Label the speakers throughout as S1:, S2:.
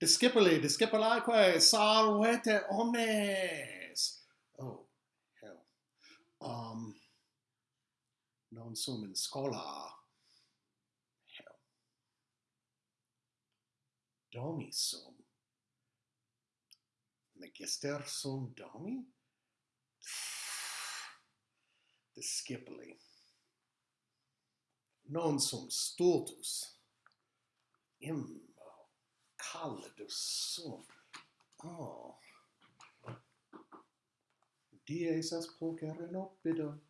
S1: Discipuli, discipulaeque, salvete omnes. Oh, hell. Um, non sum in scola. Hell. Domi sum. Magister sum domi? Discipuli. Non sum stultus. Im caldo, sol. Oh. Dies esas pulcher renopido.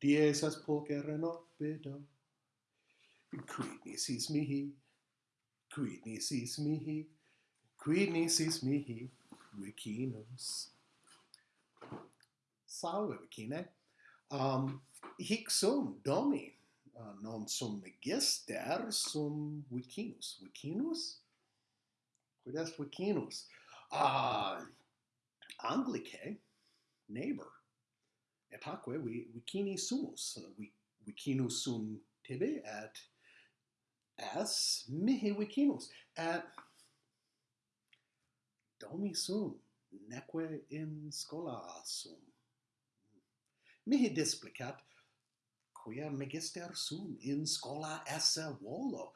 S1: Dies esas pulcher renopido. Quid nisis mihi? Quid nisis mihi? Quid nisis mihi? Vicinus. Salve, vicine. Um, hic sum, domi, uh, non sum magister, sum vicinus. Vicinus? Quodes vicinus? Ah, uh, Anglicae, neighbor. Etaque vi vicini sumus. Uh, vi, vicinus sum tibi et as mihi vicinus. Et domi sum, neque in scola sum. Mihi displicat, quia magister sum in scola esse volo,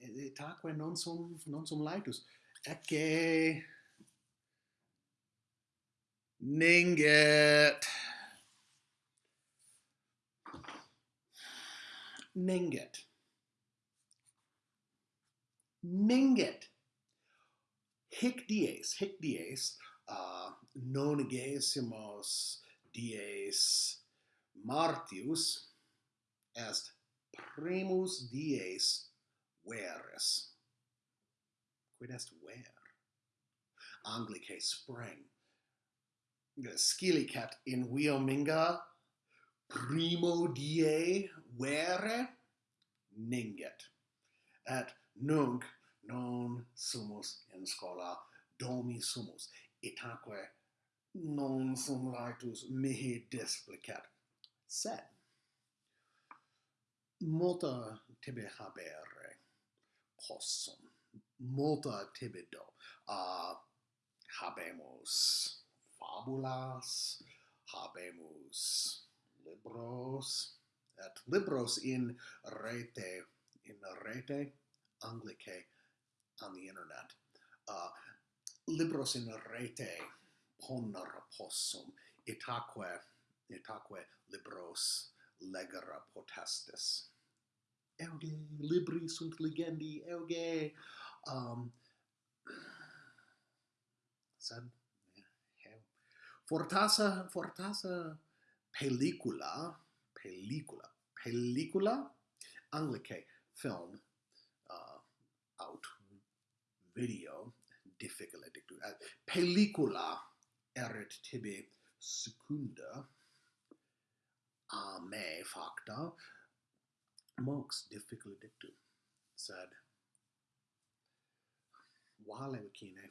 S1: et aquae non sum non sum laetus ecce ninget ninget ninget hic dies hic dies uh, non gesimus dies martius est primus dies weres. Quid est ver? Anglicae spring. Scilicat in Wiominga primo die were ninget. Et nunc non sumus in scola domi sumus, itaque non sum laetus mihi displicat. Sed, multa tibi habere, possum. Multa tibido. Uh, habemus fabulas habemus libros et libros in rete in rete anglicae on the internet. Uh, libros in rete ponera possum itaque itaque libros legere potestis euge libri sunt legendi euge um sad heu fortasa fortasa pellicula pellicula pellicula anglicae film uh out video difficile dictu uh, pellicula erit tibi secunda a me facta monks difficult to Sad. Why keen, Kine